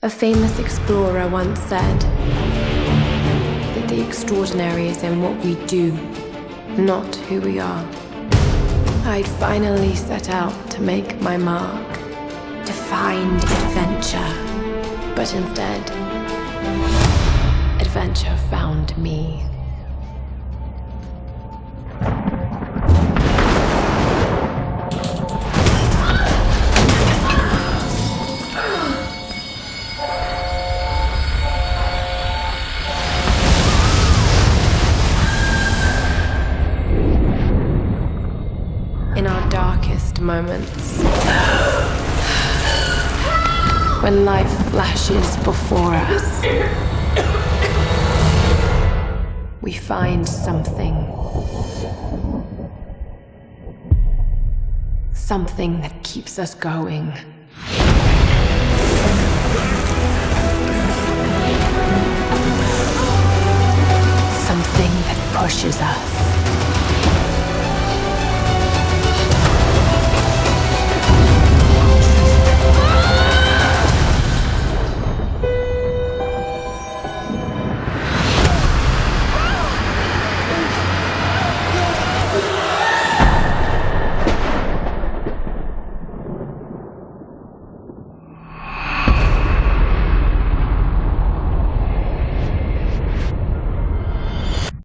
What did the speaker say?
A famous explorer once said that the extraordinary is in what we do, not who we are. I'd finally set out to make my mark, to find adventure. But instead, adventure found me. Moments. When life flashes before us, we find something. Something that keeps us going. Something that pushes us.